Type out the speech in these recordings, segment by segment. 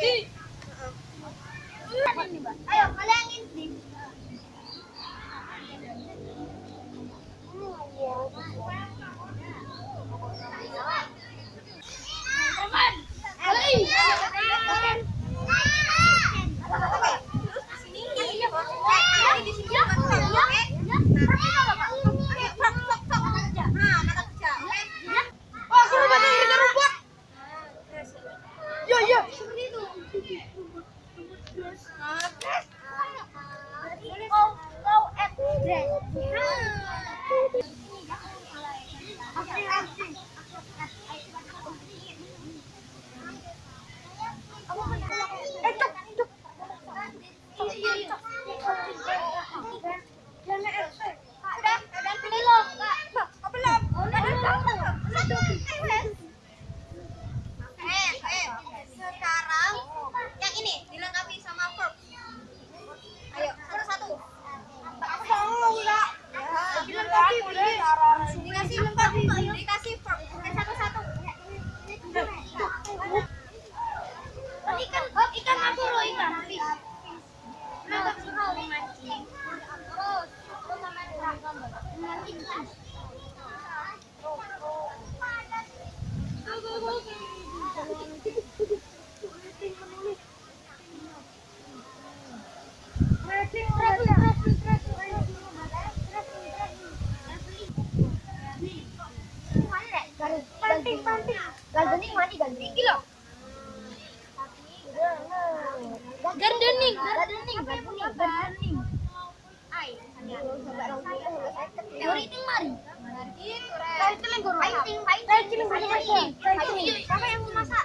Ini, Mbak. oh ikan aku loh ikan. Mantap sekali mancing. Kayak yang mau masak?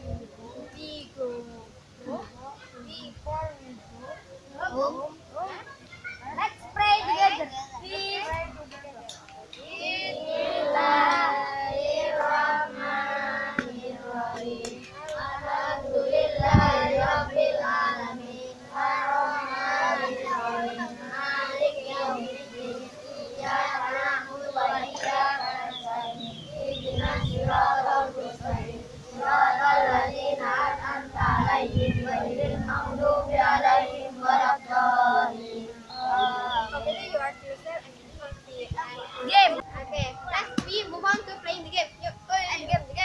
Vigo. Vigo. Vigo. Game. Okay, let's we move on to playing the game. You, go game.